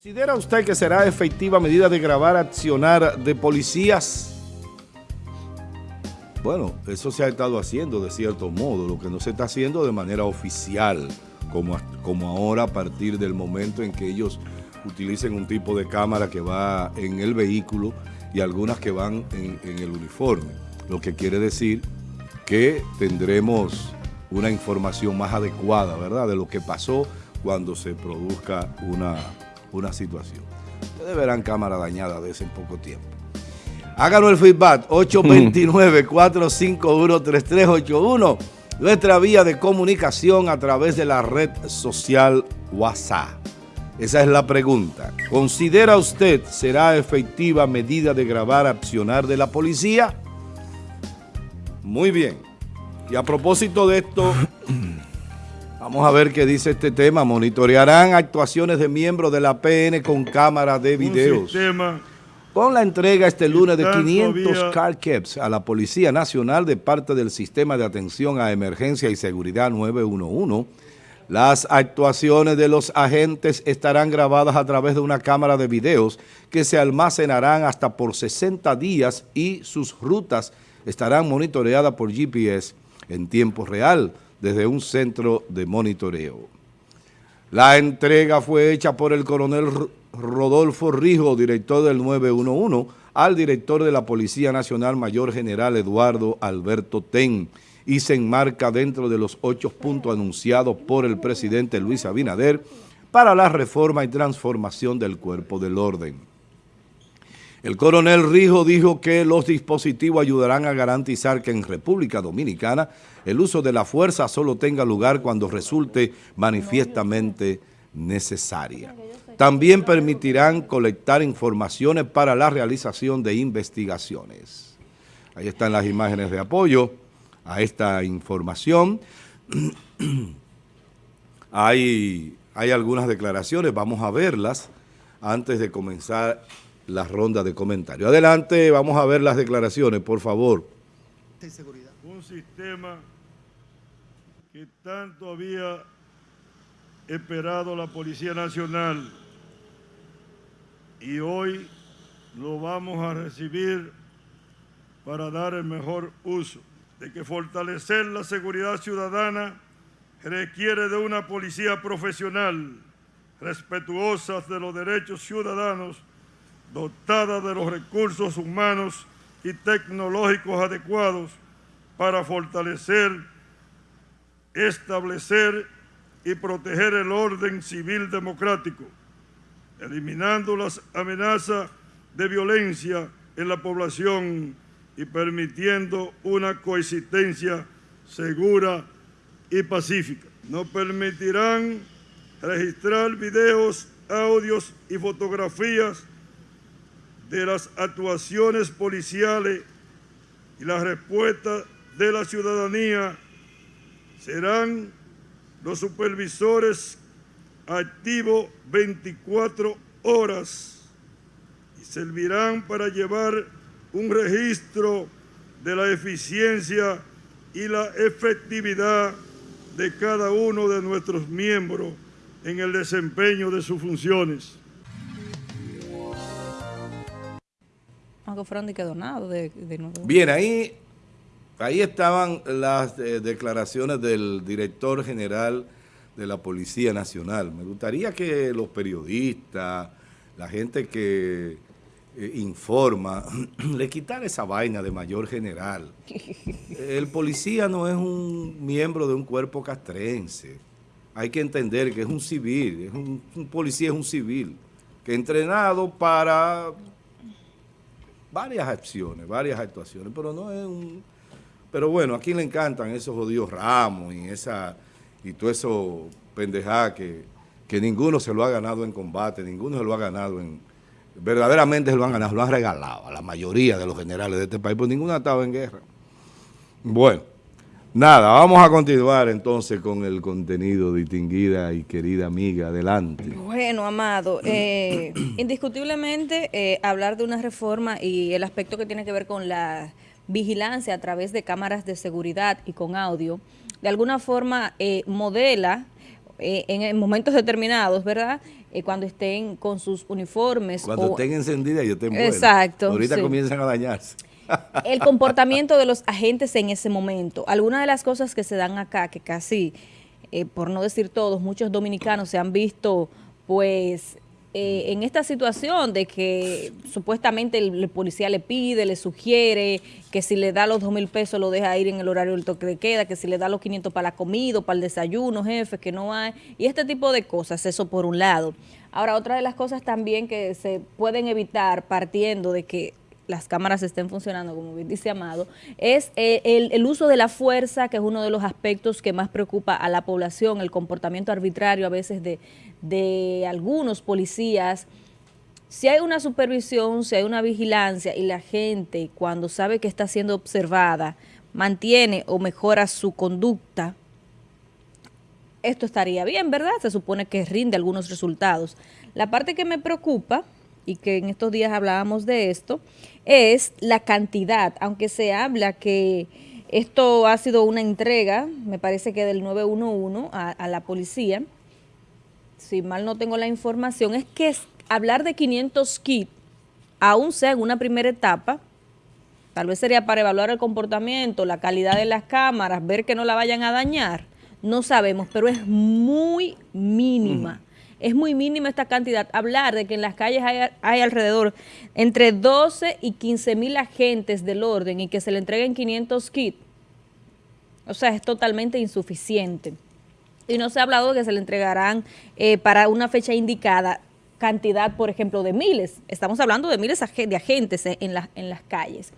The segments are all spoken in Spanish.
¿Considera usted que será efectiva medida de grabar accionar de policías? Bueno, eso se ha estado haciendo de cierto modo, lo que no se está haciendo de manera oficial, como, como ahora a partir del momento en que ellos utilicen un tipo de cámara que va en el vehículo y algunas que van en, en el uniforme, lo que quiere decir que tendremos una información más adecuada, ¿verdad?, de lo que pasó cuando se produzca una una situación. Ustedes verán cámara dañada de ese en poco tiempo. Háganos el feedback, 829-451-3381, nuestra vía de comunicación a través de la red social WhatsApp. Esa es la pregunta. ¿Considera usted será efectiva medida de grabar accionar de la policía? Muy bien. Y a propósito de esto, Vamos a ver qué dice este tema. Monitorearán actuaciones de miembros de la PN con cámara de videos. Con la entrega este lunes de 500 car caps a la Policía Nacional de parte del Sistema de Atención a Emergencia y Seguridad 911, las actuaciones de los agentes estarán grabadas a través de una cámara de videos que se almacenarán hasta por 60 días y sus rutas estarán monitoreadas por GPS en tiempo real desde un centro de monitoreo. La entrega fue hecha por el coronel Rodolfo Rijo, director del 911, al director de la Policía Nacional Mayor General Eduardo Alberto Ten y se enmarca dentro de los ocho puntos anunciados por el presidente Luis Abinader para la reforma y transformación del cuerpo del orden. El coronel Rijo dijo que los dispositivos ayudarán a garantizar que en República Dominicana el uso de la fuerza solo tenga lugar cuando resulte manifiestamente necesaria. También permitirán colectar informaciones para la realización de investigaciones. Ahí están las imágenes de apoyo a esta información. hay, hay algunas declaraciones, vamos a verlas antes de comenzar la ronda de comentarios. Adelante, vamos a ver las declaraciones, por favor. Un sistema que tanto había esperado la Policía Nacional y hoy lo vamos a recibir para dar el mejor uso, de que fortalecer la seguridad ciudadana requiere de una policía profesional, respetuosa de los derechos ciudadanos dotada de los recursos humanos y tecnológicos adecuados para fortalecer, establecer y proteger el orden civil democrático, eliminando las amenazas de violencia en la población y permitiendo una coexistencia segura y pacífica. No permitirán registrar videos, audios y fotografías de las actuaciones policiales y la respuesta de la ciudadanía serán los supervisores activos 24 horas y servirán para llevar un registro de la eficiencia y la efectividad de cada uno de nuestros miembros en el desempeño de sus funciones. Que donado de, Bien, ahí, ahí estaban las eh, declaraciones del director general de la Policía Nacional. Me gustaría que los periodistas, la gente que eh, informa, le quitara esa vaina de mayor general. El policía no es un miembro de un cuerpo castrense. Hay que entender que es un civil, es un, un policía es un civil, que entrenado para varias acciones, varias actuaciones, pero no es un... Pero bueno, a quién le encantan esos jodidos ramos y esa y todo eso pendejada que, que ninguno se lo ha ganado en combate, ninguno se lo ha ganado en... Verdaderamente se lo han ganado, lo han regalado a la mayoría de los generales de este país, pues ninguno ha estado en guerra. Bueno. Nada, vamos a continuar entonces con el contenido, distinguida y querida amiga. Adelante. Bueno, Amado, eh, indiscutiblemente eh, hablar de una reforma y el aspecto que tiene que ver con la vigilancia a través de cámaras de seguridad y con audio, de alguna forma eh, modela en momentos determinados, ¿verdad?, eh, cuando estén con sus uniformes. Cuando estén encendidas y estén buenas. Exacto. Ahorita comienzan a dañarse. El comportamiento de los agentes en ese momento. Algunas de las cosas que se dan acá, que casi, eh, por no decir todos, muchos dominicanos se han visto, pues, eh, en esta situación de que supuestamente el, policía le pide, le sugiere que si le da los dos mil pesos lo deja ir en el horario del toque de queda, que si le da los 500 para la comida, para el desayuno, jefe, que no hay, y este tipo de cosas, eso por un lado. Ahora, otra de las cosas también que se pueden evitar partiendo de que las cámaras estén funcionando, como bien dice Amado, es eh, el, uso de la fuerza, que es uno de los aspectos que más preocupa a la población, el comportamiento arbitrario a veces de, de algunos policías. Si hay una supervisión, si hay una vigilancia y la gente cuando sabe que está siendo observada mantiene o mejora su conducta, esto estaría bien, ¿verdad? Se supone que rinde algunos resultados. La parte que me preocupa y que en estos días hablábamos de esto, es la cantidad, aunque se habla que esto ha sido una entrega, me parece que del 911 a, la policía, si mal no tengo la información, es que hablar de 500 kits, aún sea en una primera etapa, tal vez sería para evaluar el comportamiento, la calidad de las cámaras, ver que no la vayan a dañar, no sabemos, pero es muy mínima es muy mínima esta cantidad. Hablar de que en las calles hay, alrededor entre 12 y 15 mil agentes del orden y que se le entreguen 500 kits, o sea, es totalmente insuficiente. Y no se ha hablado de que se le entregarán eh, para una fecha indicada cantidad, por ejemplo, de miles. Estamos hablando de miles de agentes en, en las calles.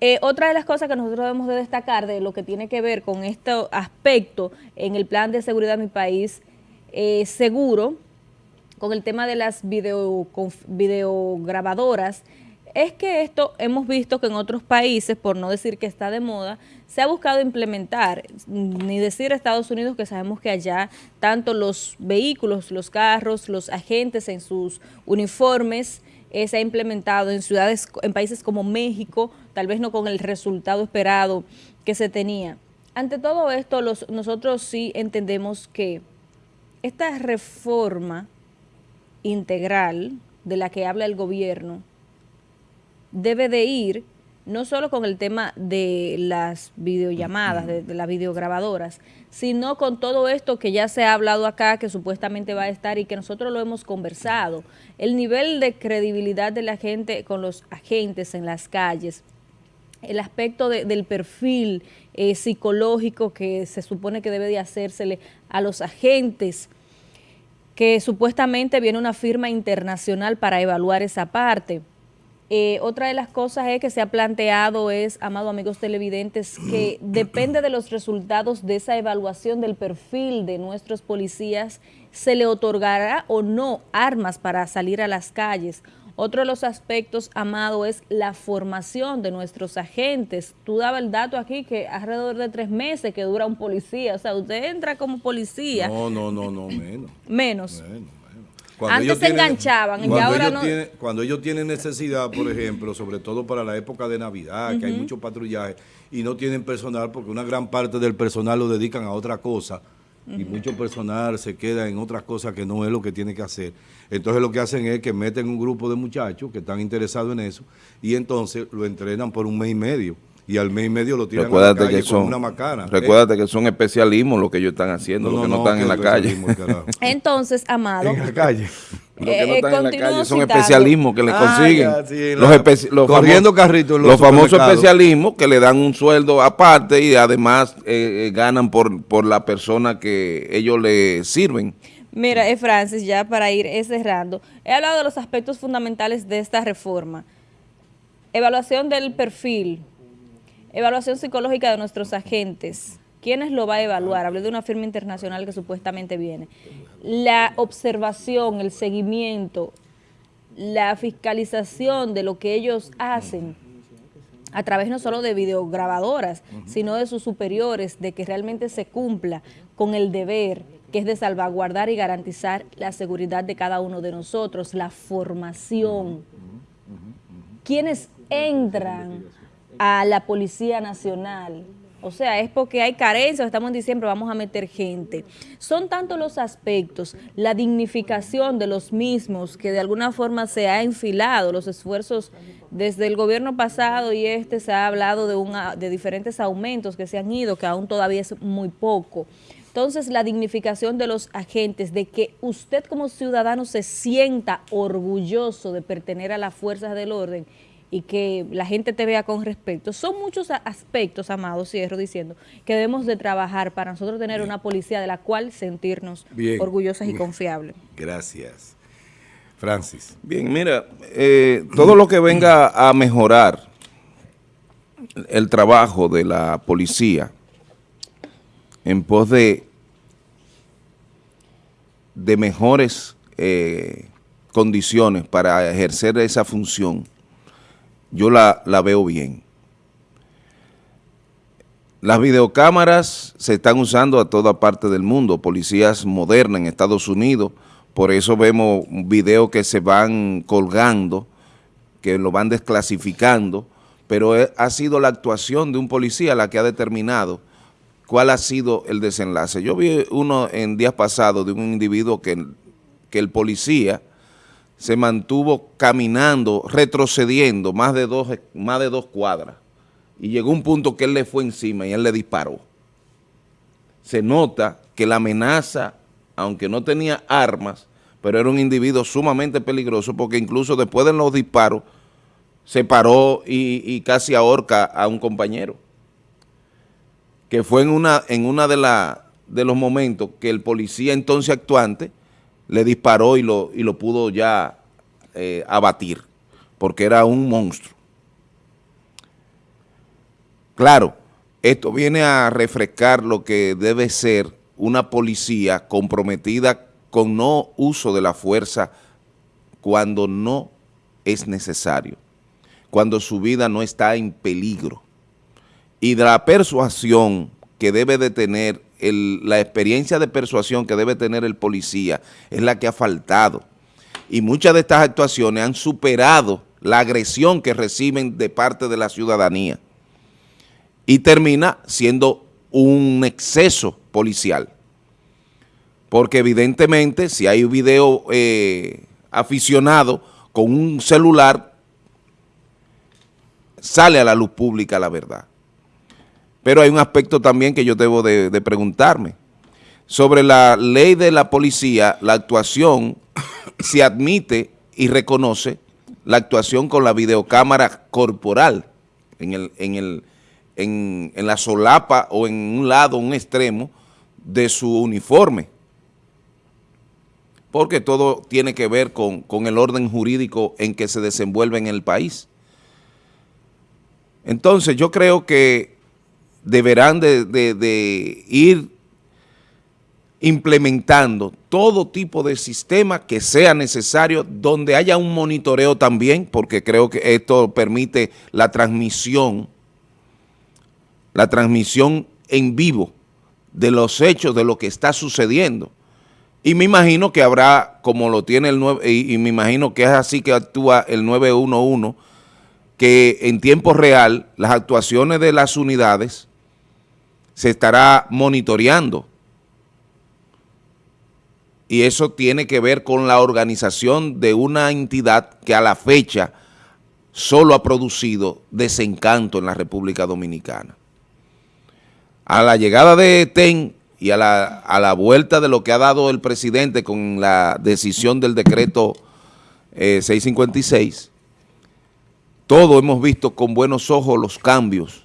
Eh, otra de las cosas que nosotros debemos de destacar de lo que tiene que ver con este aspecto en el plan de seguridad de mi país eh, seguro, con el tema de las video, videograbadoras, es que esto hemos visto que en otros países, por no decir que está de moda, se ha buscado implementar, ni decir Estados Unidos que sabemos que allá tanto los vehículos, los carros, los agentes en sus uniformes, eh, se ha implementado en ciudades, en países como México, tal vez no con el resultado esperado que se tenía. Ante todo esto, nosotros sí entendemos que esta reforma integral de la que habla el gobierno debe de ir no solo con el tema de las videollamadas, de, las videograbadoras, sino con todo esto que ya se ha hablado acá, que supuestamente va a estar y que nosotros lo hemos conversado. El nivel de credibilidad de la gente con los agentes en las calles, el aspecto del perfil eh, psicológico que se supone que debe de hacérsele a los agentes, que supuestamente viene una firma internacional para evaluar esa parte. Eh, otra de las cosas es que se ha planteado es, amado amigos televidentes, que depende de los resultados de esa evaluación del perfil de nuestros policías, se le otorgará o no armas para salir a las calles otro de los aspectos, Amado, es la formación de nuestros agentes. Tú dabas el dato aquí que alrededor de tres meses que dura un policía. O sea, usted entra como policía. No, no, no, no, menos. Menos. Antes se enganchaban y ahora no. cuando ellos tienen necesidad, por ejemplo, sobre todo para la época de Navidad, que hay mucho patrullaje, y no tienen personal, porque una gran parte del personal lo dedican a otra cosa, y mucho personal se queda en otras cosas que no es lo que tiene que hacer. Entonces lo que hacen es que meten un grupo de muchachos que están interesados en eso y entonces lo entrenan por un mes y medio y al mes y medio lo tiran a la calle que son, una macana. Recuérdate que son especialismos lo que ellos están haciendo, lo que no, están en la calle. Entonces, Amado. En la calle. Los que no están en la calle son especialismos que le ah, consiguen. los, corriendo carritos. Los, famosos especialismos que le dan un sueldo aparte y además eh, eh, ganan por, por la persona que ellos le sirven. Mira, eh, Francis, ya para ir cerrando, he hablado de los aspectos fundamentales de esta reforma. Evaluación del perfil, evaluación psicológica de nuestros agentes, ¿Quiénes lo va a evaluar? Hablé de una firma internacional que supuestamente viene. La observación, el seguimiento, la fiscalización de lo que ellos hacen a través no solo de videograbadoras, sino de sus superiores, de que realmente se cumpla con el deber que es de salvaguardar y garantizar la seguridad de cada uno de nosotros, la formación. ¿Quiénes entran a la Policía Nacional? O sea, es porque hay carencia, estamos en diciembre, vamos a meter gente. Son tantos los aspectos, la dignificación de los mismos, que de alguna forma se ha enfilado, los esfuerzos desde el gobierno pasado y este se ha hablado de, de diferentes aumentos que se han ido, que aún todavía es muy poco. Entonces, la dignificación de los agentes, de que usted como ciudadano se sienta orgulloso de pertenecer a las fuerzas del orden y que la gente te vea con respeto. Son muchos aspectos, Amado, cierro diciendo, que debemos de trabajar para nosotros tener una policía de la cual sentirnos orgullosas y confiables. Gracias. Francis. Bien, mira, eh, todo lo que venga a mejorar el trabajo de la policía, en pos de, de mejores eh, condiciones para ejercer esa función, yo la, la veo bien. Las videocámaras se están usando a toda parte del mundo, policías modernas en Estados Unidos, por eso vemos videos que se van colgando, que lo van desclasificando, pero ha sido la actuación de un policía la que ha determinado cuál ha sido el desenlace. Yo vi uno en días pasados de un individuo que, que el policía se mantuvo caminando, retrocediendo más de, dos, más de dos cuadras y llegó un punto que él le fue encima y él le disparó. Se nota que la amenaza, aunque no tenía armas, pero era un individuo sumamente peligroso porque incluso después de los disparos se paró y, y casi ahorca a un compañero que fue en una, en una de, la, de los momentos que el policía entonces actuante le disparó y lo, y lo pudo ya eh, abatir, porque era un monstruo. Claro, esto viene a refrescar lo que debe ser una policía comprometida con no uso de la fuerza cuando no es necesario, cuando su vida no está en peligro y de la persuasión que debe de tener, la experiencia de persuasión que debe tener el policía es la que ha faltado. Y muchas de estas actuaciones han superado la agresión que reciben de parte de la ciudadanía. Y termina siendo un exceso policial. Porque evidentemente si hay un video eh, aficionado con un celular, sale a la luz pública la verdad. Pero hay un aspecto también que yo debo de, preguntarme. Sobre la ley de la policía, la actuación se admite y reconoce la actuación con la videocámara corporal en, el, en, el, en, la solapa o en un lado, un extremo de su uniforme. Porque todo tiene que ver con, con el orden jurídico en que se desenvuelve en el país. Entonces yo creo que deberán de, ir implementando todo tipo de sistema que sea necesario, donde haya un monitoreo también, porque creo que esto permite la transmisión, la transmisión en vivo de los hechos, de lo que está sucediendo. Y me imagino que habrá, como lo tiene el 9, y, y me imagino que es así que actúa el 911, que en tiempo real las actuaciones de las unidades se estará monitoreando. Y eso tiene que ver con la organización de una entidad que a la fecha solo ha producido desencanto en la República Dominicana. A la llegada de TEN y a la, a la vuelta de lo que ha dado el presidente con la decisión del decreto 656, eh, todos hemos visto con buenos ojos los cambios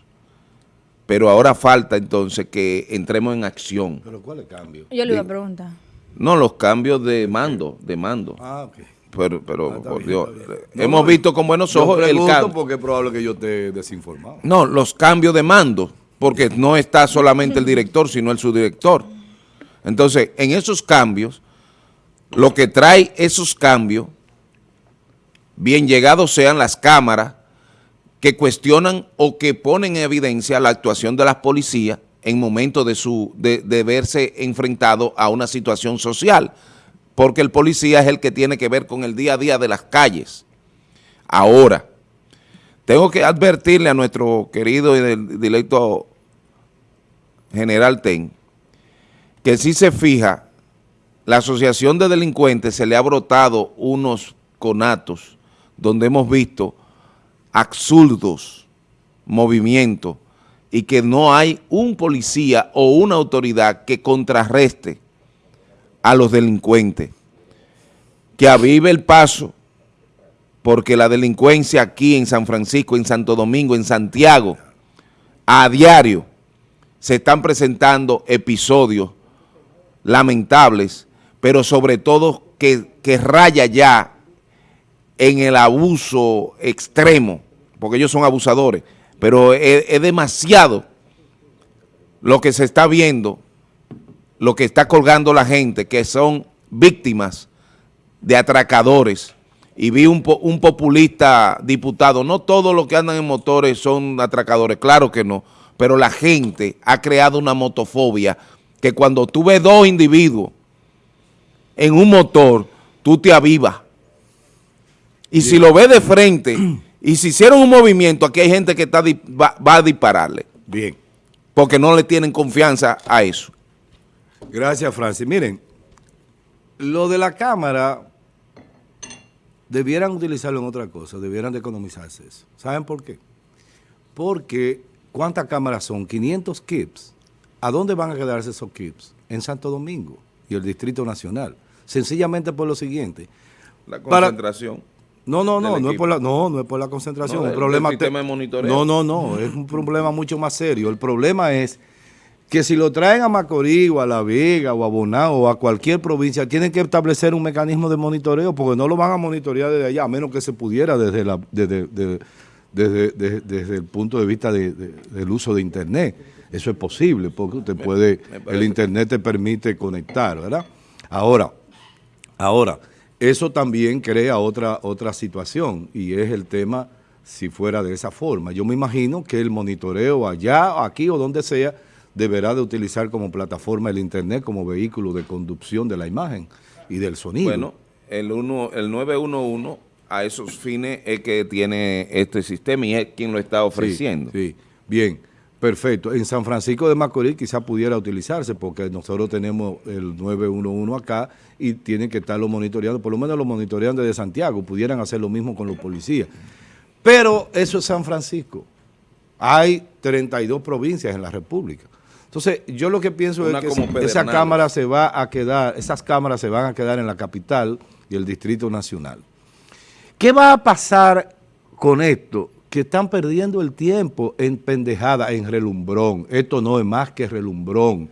pero ahora falta entonces que entremos en acción. ¿Pero cuál es el cambio? Yo le iba a preguntar. No, los cambios de mando, de mando. Ah, ok. Pero, pero ah, por Dios, hemos visto con buenos ojos el cambio. porque es probable que yo esté desinformado. No, los cambios de mando, porque no está solamente el director, sino el subdirector. Entonces, en esos cambios, lo que trae esos cambios, bien llegados sean las cámaras, que cuestionan o que ponen en evidencia la actuación de las policías en momentos de, su, de, verse enfrentado a una situación social, porque el policía es el que tiene que ver con el día a día de las calles. Ahora, tengo que advertirle a nuestro querido y directo General Ten, que si se fija, la asociación de delincuentes se le ha brotado unos conatos donde hemos visto absurdos movimientos y que no hay un policía o una autoridad que contrarreste a los delincuentes, que avive el paso, porque la delincuencia aquí en San Francisco, en Santo Domingo, en Santiago, a diario se están presentando episodios lamentables, pero sobre todo que, que raya ya en el abuso extremo, porque ellos son abusadores, pero es, demasiado lo que se está viendo, lo que está colgando la gente, que son víctimas de atracadores. Y vi un, un populista diputado, no todos los que andan en motores son atracadores, claro que no, pero la gente ha creado una motofobia que cuando tú ves dos individuos en un motor, tú te avivas. Y si lo ves de frente y si hicieron un movimiento, aquí hay gente que está va, a dispararle. Bien. Porque no le tienen confianza a eso. Gracias, Francis. Miren, lo de la cámara, debieran utilizarlo en otra cosa, debieran de economizarse eso. ¿Saben por qué? Porque, ¿cuántas cámaras son? 500 kits. ¿A dónde van a quedarse esos kits? En Santo Domingo y el Distrito Nacional. Sencillamente por lo siguiente. La concentración. No, no, no, no es, por la, no, no es por la concentración. No, un problema sistema de monitoreo. No, no, no, es un problema mucho más serio. El problema es que si lo traen a Macorís o a La Vega o a Bonao o a cualquier provincia, tienen que establecer un mecanismo de monitoreo porque no lo van a monitorear desde allá, a menos que se pudiera desde, la, desde, desde, desde, el punto de vista del uso de Internet. Eso es posible porque usted puede, el Internet te permite conectar, ¿verdad? Ahora, ahora... Eso también crea otra, otra situación y es el tema si fuera de esa forma. Yo me imagino que el monitoreo allá, aquí o donde sea, deberá de utilizar como plataforma el Internet como vehículo de conducción de la imagen y del sonido. Bueno, el, uno, el 911 a esos fines es que tiene este sistema y es quien lo está ofreciendo. sí. bien. Perfecto. En San Francisco de Macorís quizá pudiera utilizarse porque nosotros tenemos el 911 acá y tienen que estarlo monitoreando, por lo menos lo monitorean desde Santiago, pudieran hacer lo mismo con los policías. Pero eso es San Francisco. Hay 32 provincias en la República. Entonces, yo lo que pienso es que esa cámara se va a quedar, esas cámaras se van a quedar en la capital y el Distrito Nacional. ¿Qué va a pasar con esto? Que están perdiendo el tiempo en pendejada, en relumbrón. Esto no es más que relumbrón,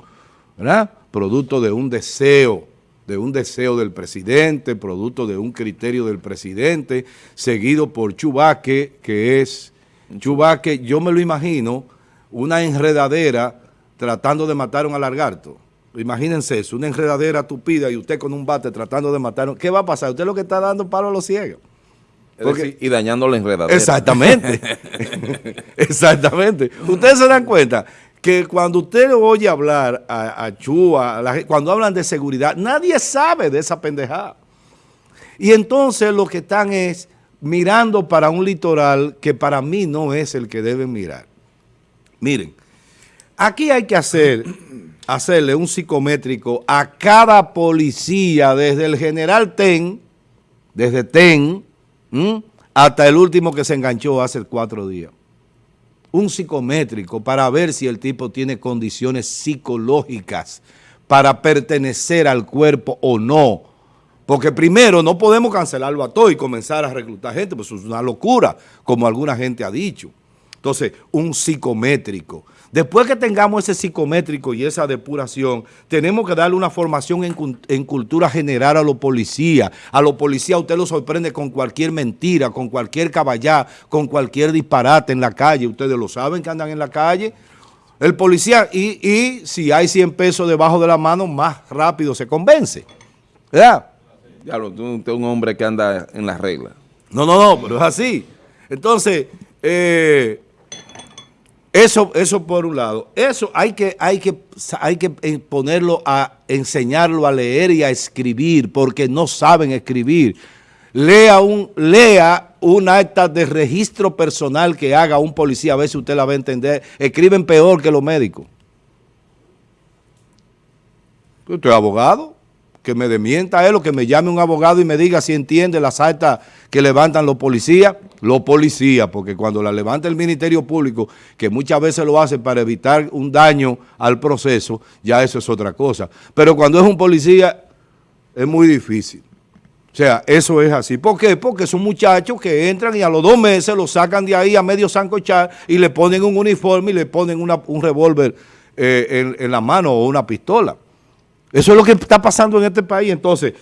¿verdad? Producto de un deseo, de un deseo del presidente, producto de un criterio del presidente, seguido por Chubaque, que es, Chubaque, yo me lo imagino, una enredadera tratando de matar a un alargarto. Imagínense eso, una enredadera tupida y usted con un bate tratando de matar. ¿Qué va a pasar? Usted lo que está dando palo a los ciegos y dañando la enredadera. Exactamente. Exactamente. Ustedes se dan cuenta que cuando usted oye hablar a, a Chua, cuando hablan de seguridad, nadie sabe de esa pendejada. Y entonces lo que están es mirando para un litoral que para mí no es el que deben mirar. Miren, aquí hay que hacer, hacerle un psicométrico a cada policía, desde el general Ten, desde Ten, ¿Mm? hasta el último que se enganchó hace cuatro días. Un psicométrico para ver si el tipo tiene condiciones psicológicas para pertenecer al cuerpo o no. Porque primero no podemos cancelarlo a todo y comenzar a reclutar gente, pues es una locura, como alguna gente ha dicho. Entonces, un psicométrico. Después que tengamos ese psicométrico y esa depuración, tenemos que darle una formación en, cultura general a los policías. A los policías usted lo sorprende con cualquier mentira, con cualquier caballá, con cualquier disparate en la calle. Ustedes lo saben que andan en la calle. El policía, y, y si hay 100 pesos debajo de la mano, más rápido se convence. ¿Verdad? Ya, usted es un hombre que anda en las reglas. No, no, no, pero es así. Entonces, eh, eso, eso por un lado. Eso hay que, hay que, hay que eh, ponerlo a enseñarlo a leer y a escribir, porque no saben escribir. Lea un, lea un acta de registro personal que haga un policía, a ver si usted la va a entender. Escriben peor que los médicos. Usted es abogado que me demienta él o que me llame un abogado y me diga si entiende las actas que levantan los policías, los policías, porque cuando la levanta el Ministerio Público, que muchas veces lo hace para evitar un daño al proceso, ya eso es otra cosa. Pero cuando es un policía, es muy difícil. O sea, eso es así. ¿Por qué? Porque son muchachos que entran y a los dos meses lo sacan de ahí a medio sancochar y le ponen un uniforme y le ponen un revólver eh, en la mano o una pistola. Eso es lo que está pasando en este país. Entonces,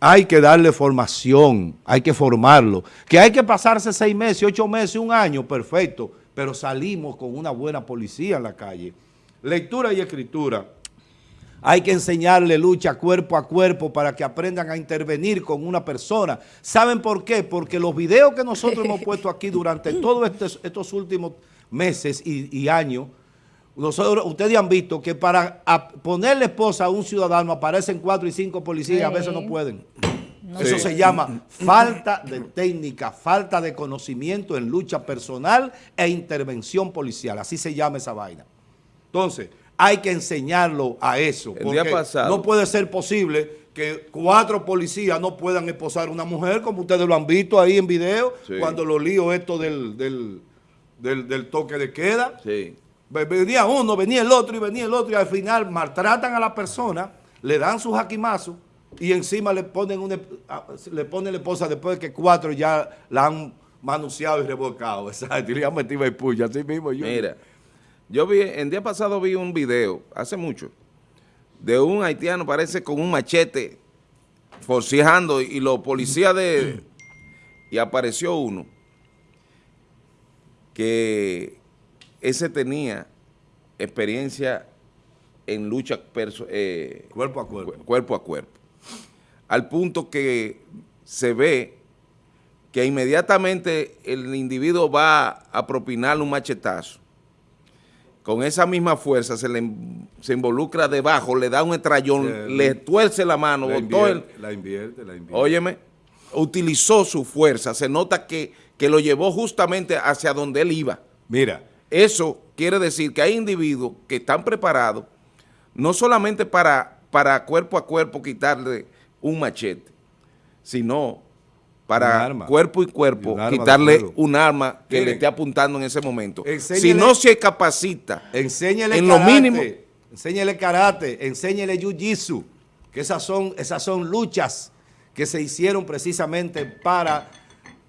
hay que darle formación, hay que formarlo. Que hay que pasarse seis meses, ocho meses, un año, perfecto. Pero salimos con una buena policía en la calle. Lectura y escritura. Hay que enseñarle lucha cuerpo a cuerpo para que aprendan a intervenir con una persona. ¿Saben por qué? Porque los videos que nosotros hemos puesto aquí durante todos estos, últimos meses y años nosotros, ustedes han visto que para ponerle esposa a un ciudadano aparecen cuatro y cinco policías y a veces no pueden. Eso se llama falta de técnica, falta de conocimiento en lucha personal e intervención policial. Así se llama esa vaina. Entonces, hay que enseñarlo a eso. porque no puede ser posible que cuatro policías no puedan esposar a una mujer, como ustedes lo han visto ahí en video, cuando lo lío esto del, del, del toque de queda. Sí. Venía uno, venía el otro y venía el otro y al final maltratan a la persona, le dan sus jaquimazos y encima le ponen una, le ponen la esposa después de que cuatro ya la han manunciado y revolcado. Exacto, y le han metido el puya, así mismo. Yo. Mira, yo vi, el día pasado vi un video, hace mucho, de un haitiano, parece con un machete, forcejeando y los policías de... y apareció uno que ese tenía experiencia en lucha eh, cuerpo a cuerpo. cuerpo a cuerpo. Al punto que se ve que inmediatamente el individuo va a propinarle un machetazo. Con esa misma fuerza se le se involucra debajo, le da un estrellón, le tuerce la mano. La invierte, la invierte, la invierte. Óyeme, utilizó su fuerza. Se nota que, que lo llevó justamente hacia donde él iba. Mira, eso quiere decir que hay individuos que están preparados no solamente para, para cuerpo a cuerpo quitarle un machete, sino para cuerpo y cuerpo quitarle un arma que le esté apuntando en ese momento. si no se capacita en lo mínimo. Enséñele karate, enséñele jiu-jitsu, que esas son, esas son luchas que se hicieron precisamente para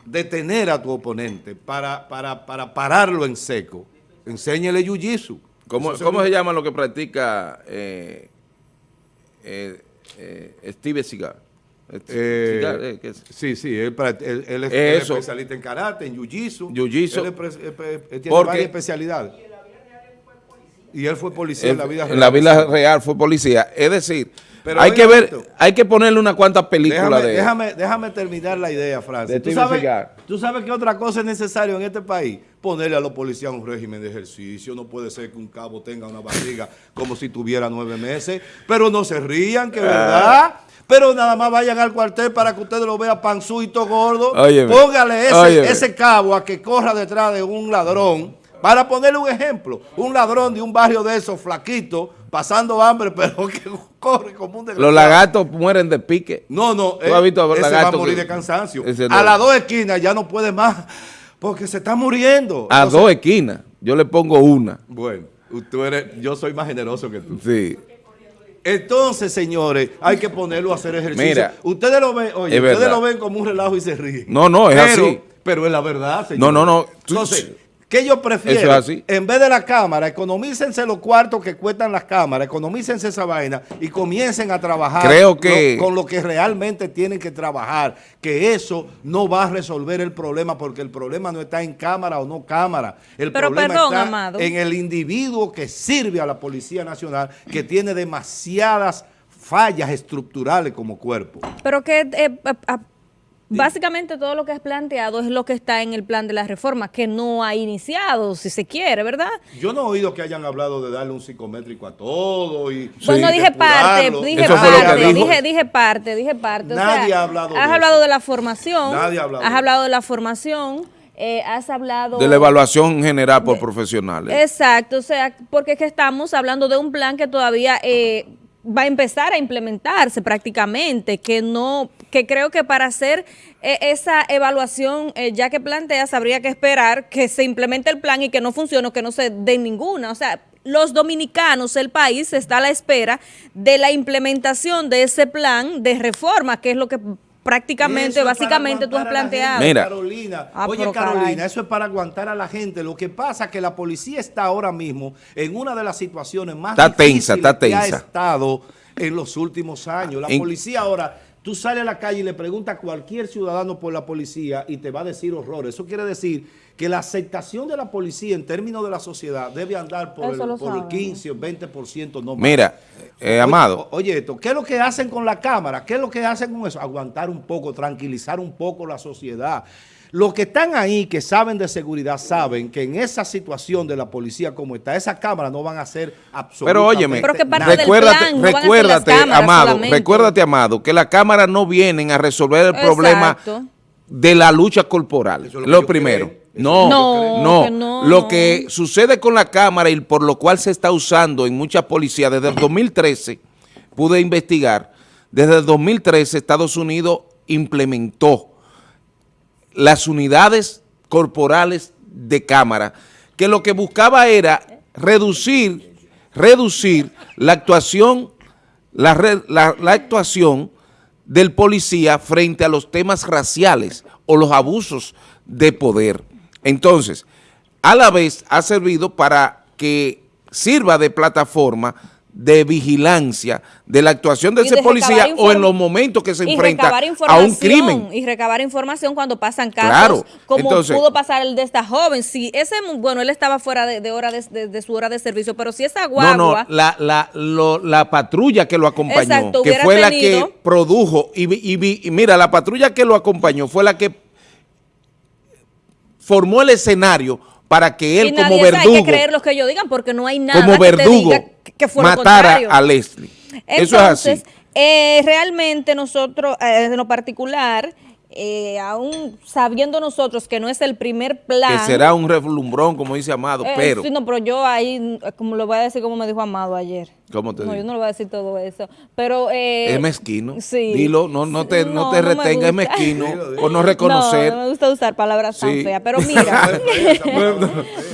detener a tu oponente, para, para, para pararlo en seco. Enséñele jiu-jitsu. ¿Cómo, se llama lo que practica eh, eh, eh, Steve Cigar? Eh, sí, sí, él, es, especialista en karate, en jiu-jitsu. Él, tiene varias especialidades. Y él fue policía en la vida real. En la vida real fue policía. Es decir, hay que ver, hay que ponerle unas cuantas películas de déjame, déjame terminar la idea, Francis. ¿Tú sabes, ¿Tú sabes qué otra cosa es necesario en este país? Ponerle a los policías un régimen de ejercicio. No puede ser que un cabo tenga una barriga como si tuviera nueve meses. Pero no se rían, que verdad. Pero nada más vayan al cuartel para que ustedes lo vean panzuito gordo. Póngale ese, ese cabo a que corra detrás de un ladrón. Para ponerle un ejemplo, un ladrón de un barrio de esos flaquitos pasando hambre, pero que corre como un desgraciado. Los lagartos mueren de pique. No, no, ¿Tú has eh, visto ese va a morir de cansancio. A las dos esquinas ya no puede más, porque se está muriendo. A dos esquinas, yo le pongo una. Bueno, tú eres, yo soy más generoso que tú. Sí. Entonces, señores, hay que ponerlo a hacer ejercicio. Mira, ustedes lo ven, oye, ustedes lo ven como un relajo y se ríen. No, no, es así. Pero es la verdad, señor. No, no, no. Entonces, ¿Qué yo prefiero? En vez de la cámara, economícense los cuartos que cuestan las cámaras, economícense esa vaina y comiencen a trabajar Creo que... con lo que realmente tienen que trabajar. Que eso no va a resolver el problema porque el problema no está en cámara o no cámara. El problema está en el individuo que sirve a la Policía Nacional que tiene demasiadas fallas estructurales como cuerpo. Pero que eh, Básicamente todo lo que has planteado es lo que está en el plan de la reforma, que no ha iniciado, si se quiere, ¿verdad? Yo no he oído que hayan hablado de darle un psicométrico a todo y Bueno, dije parte, dije parte, dije, dije parte, dije parte. Nadie ha hablado Has hablado de la formación. Nadie ha hablado. Has hablado de la formación. Eh, has hablado... De la evaluación general por profesionales. Exacto, o sea, porque es que estamos hablando de un plan que todavía... Eh, va a empezar a implementarse prácticamente, que no, que creo que para hacer eh, esa evaluación eh, ya que planteas habría que esperar que se implemente el plan y que no funcione o que no se dé ninguna, o sea, los dominicanos, el país está a la espera de la implementación de ese plan de reforma, que es lo que prácticamente, básicamente tú has planteado. Mira. Carolina, ah, oye Carolina, eso es para aguantar a la gente. Lo que pasa es que la policía está ahora mismo en una de las situaciones más está tensa, está tensa. que ha estado en los últimos años. La policía ahora, tú sales a la calle y le preguntas a cualquier ciudadano por la policía y te va a decir horrores. Eso quiere decir que la aceptación de la policía en términos de la sociedad debe andar por, el, 15 o 20% no más. Mira, eh, Amado. Oye, esto, ¿qué es lo que hacen con la cámara? ¿Qué es lo que hacen con eso? Aguantar un poco, tranquilizar un poco la sociedad. Los que están ahí, que saben de seguridad, saben que en esa situación de la policía como está, esas cámaras no van a ser absolutamente Pero óyeme, recuérdate, recuérdate, Amado, recuérdate, Amado, que las cámaras no vienen a resolver el problema de la lucha corporal. lo, primero. No, no, no, Lo que sucede con la cámara y por lo cual se está usando en muchas policías desde el 2013, pude investigar, desde el 2013 Estados Unidos implementó las unidades corporales de cámara, que lo que buscaba era reducir, reducir la actuación, la, la actuación del policía frente a los temas raciales o los abusos de poder. Entonces, a la vez ha servido para que sirva de plataforma de vigilancia de la actuación de ese policía o en los momentos que se enfrenta a un crimen. Y recabar información cuando pasan casos, como pudo pasar el de esta joven. Si ese, bueno, él estaba fuera de, hora de, su hora de servicio, pero si esa guagua... No, no, la, la, la patrulla que lo acompañó, que fue la que produjo, y, y mira, la patrulla que lo acompañó fue la que formó el escenario para que él como verdugo... hay que creer lo que ellos digan porque no hay nada como verdugo, que, matara a Leslie. Eso es así. Eh, realmente nosotros, eh, en lo particular, eh, aún sabiendo nosotros que no es el primer plan. Que será un reflumbrón, como dice Amado, eh, pero. Sí, no, pero yo ahí, como lo voy a decir como me dijo Amado ayer. ¿Cómo te No, yo no le voy a decir todo eso. Pero. Eh, es mezquino. Sí. Dilo, no, no te, no, te retenga, es mezquino por no reconocer. No, no me gusta usar palabras tan feas, pero mira.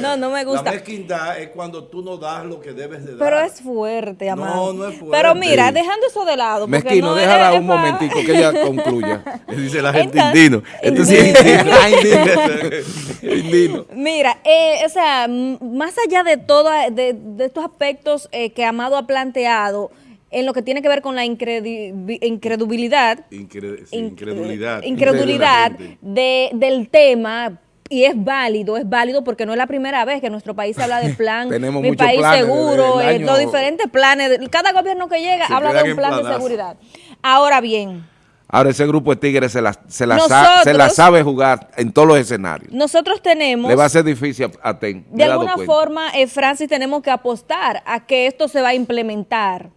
no, no me gusta. La mezquindad es cuando tú no das lo que debes de dar. Pero es fuerte, Amado. No, no es fuerte. Pero mira, dejando eso de lado. Mezquino, déjala un momentico que ella concluya. Dice la gente indino. Esto sí indino. Mira, eh, o sea, más allá de todo, de, estos aspectos eh, que Amado ha planteado, en lo que tiene que ver con la incredulidad, incredulidad, incredulidad de, del tema, y es válido, es válido porque no es la primera vez que nuestro país habla de plan, mi país seguro, eh, los diferentes planes, cada gobierno que llega habla de un plan de seguridad. Ahora bien, Ahora ese grupo de Tigres se la, se la, sabe jugar en todos los escenarios. Nosotros tenemos... Le va a ser difícil a TEN. De alguna forma, eh, Francis, tenemos que apostar a que esto se va a implementar.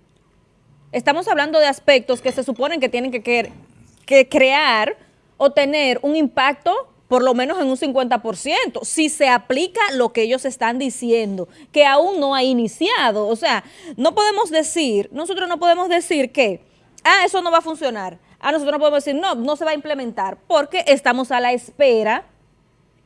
Estamos hablando de aspectos que se suponen que tienen que, que crear o tener un impacto por lo menos en un 50%, si se aplica lo que ellos están diciendo, que aún no ha iniciado. O sea, no podemos decir, nosotros no podemos decir que, ah, eso no va a funcionar a nosotros no podemos decir, no, no se va a implementar, porque estamos a la espera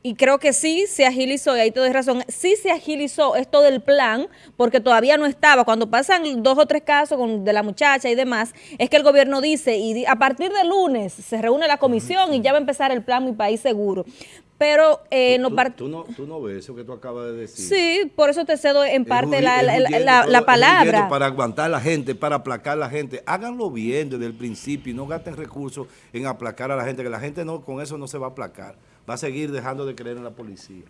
y creo que sí se agilizó, y ahí te doy razón, sí se agilizó esto del plan, porque todavía no estaba. Cuando pasan dos o tres casos con, de la muchacha y demás, es que el gobierno dice, y a partir de lunes se reúne la comisión y ya va a empezar el plan Mi País Seguro. Pero eh, no tú, no, tú no ves eso que tú acabas de decir. Sí, por eso te cedo en parte la, la, palabra. Para aguantar a la gente, para aplacar a la gente. Háganlo bien desde el principio y no gasten recursos en aplacar a la gente, que la gente no con eso no se va a aplacar. Va a seguir dejando de creer en la policía.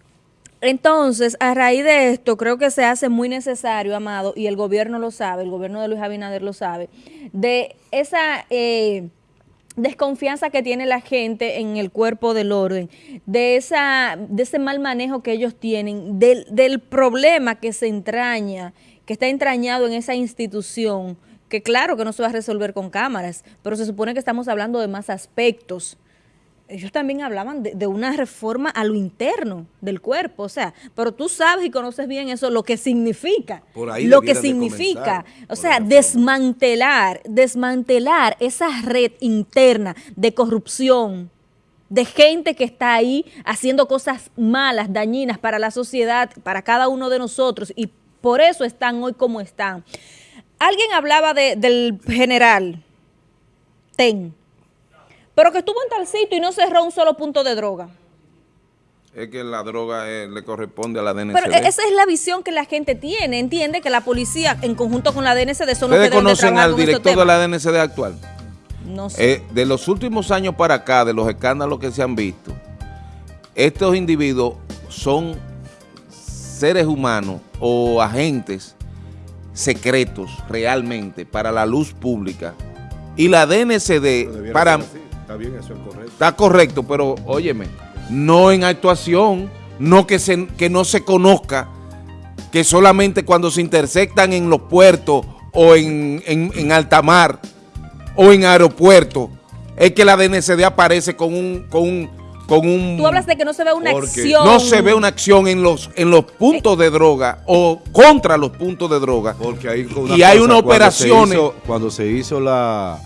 Entonces, a raíz de esto, creo que se hace muy necesario, Amado, y el gobierno lo sabe, el gobierno de Luis Abinader lo sabe, de esa... Eh, desconfianza que tiene la gente en el cuerpo del orden, de, esa, de ese mal manejo que ellos tienen, del, del problema que se entraña, que está entrañado en esa institución, que claro que no se va a resolver con cámaras, pero se supone que estamos hablando de más aspectos ellos también hablaban de, de, una reforma a lo interno del cuerpo, o sea, pero tú sabes y conoces bien eso, lo que significa, Por ahí lo que significa, o sea, desmantelar, desmantelar esa red interna de corrupción, de gente que está ahí haciendo cosas malas, dañinas para la sociedad, para cada uno de nosotros, y por eso están hoy como están. Alguien hablaba de- del general Ten, pero que estuvo en tal sitio y no cerró un solo punto de droga. Es que la droga eh, le corresponde a la DNCD. Pero esa es la visión que la gente tiene, entiende que la policía en conjunto con la DNCD son los que ¿Ustedes deben de conocen al director de la DNCD actual? No sé. Eh, de los últimos años para acá, de los escándalos que se han visto, estos individuos son seres humanos o agentes secretos realmente para la luz pública. Y la DNCD, para. Está bien, eso es correcto. está correcto, pero óyeme, no en actuación, no que, se, que no se conozca, que solamente cuando se intersectan en los puertos o en, en, en alta mar o en aeropuertos, es que la DNCD aparece con un, con un, con un Tú hablas de que no se ve una acción. no se ve una acción en los, en los puntos de droga o contra los puntos de droga. Porque hay Y hay unas cuando se operaciones- hizo- Cuando se hizo la,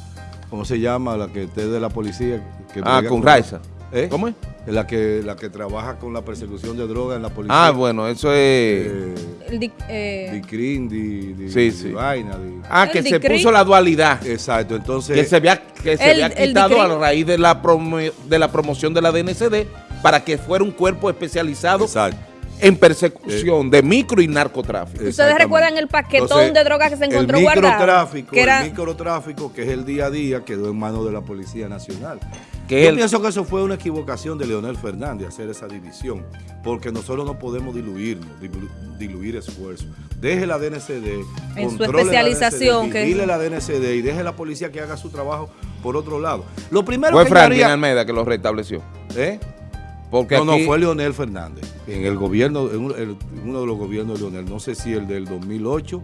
¿cómo se llama? La que es de la policía. Que Ah, brega con Raiza. ¿Eh? ¿Cómo es? La que, la que trabaja con la persecución de droga en la policía. Ah, bueno, eso es... Eh, El di- eh, di CRIM, di, di- Sí, di sí. vaina. Ah, El que se puso la dualidad. Exacto, entonces... que se había, que se El- había el quitado a raíz de la, promo- de la promoción de la DNCD para que fuera un cuerpo especializado Exacto. En persecución de micro y narcotráfico. ¿Ustedes recuerdan el paquetón Entonces, de droga que se encontró el guardado? microtráfico, Que era- El microtráfico, que es el día a día, quedó en manos de la Policía Nacional. Que Yo pienso que eso fue una equivocación de Leonel Fernández, hacer esa división, porque nosotros no podemos diluirnos, dilu- diluir esfuerzos. Deje la DNCD, En su controle la especialización, DNCD, que- la DNCD y deje la policía que haga su trabajo por otro lado. Lo primero Fue que Franklin haría- Almeida que lo restableció. ¿Eh? Porque no, aquí- no, fue Leonel Fernández. En el gobierno, en uno, de los gobiernos de Leonel, no sé si el del 2008,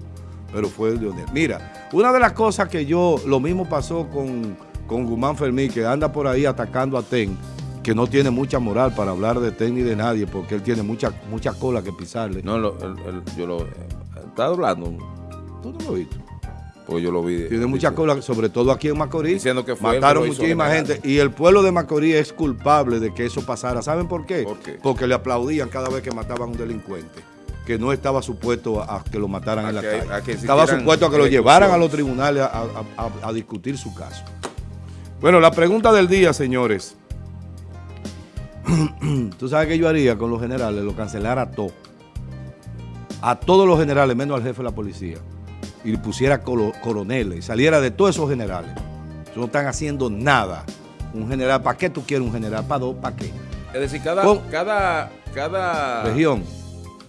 pero fue el Leonel. Mira, una de las cosas que yo, lo mismo pasó con, con Guzmán Fermín, que anda por ahí atacando a TEN, que no tiene mucha moral para hablar de TEN ni de nadie, porque él tiene mucha, mucha cola que pisarle. No, lo- el- el- yo lo... Está hablando, ¿Tú no lo viste? Porque yo lo vi. Tiene mucha cola, sobre todo aquí en Macorís. Diciendo que fue que Mataron muchísima gente. Y el pueblo de Macorís es culpable de que eso pasara. ¿Saben por qué? ¿Por qué? Porque le aplaudían cada vez que mataban a un delincuente. Que no estaba supuesto a, a que lo mataran A en la que- calle. a que estaba supuesto a que lo llevaran a los tribunales a- a discutir su caso. Bueno, la pregunta del día, señores. Tú sabes qué yo haría con los generales, lo cancelara a todos. A todos los generales, menos al jefe de la policía. Y pusiera coroneles, y saliera de todos esos generales. No están haciendo nada. Un general, ¿para qué tú quieres un general? ¿Para dos? ¿Para qué? Es decir, cada, Con- cada, cada Región.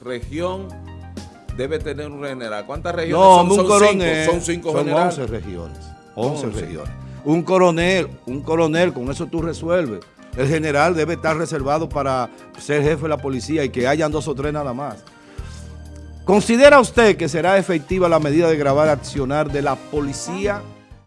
región debe tener un general. ¿Cuántas regiones No, son? un Son coronel. cinco, son cinco son generales. 11 regiones. 11 11. regiones. Un coronel, un coronel, con eso tú resuelves. El general debe estar reservado para ser jefe de la policía y que hayan dos o tres nada más. ¿Considera usted que será efectiva la medida de grabar accionar de la policía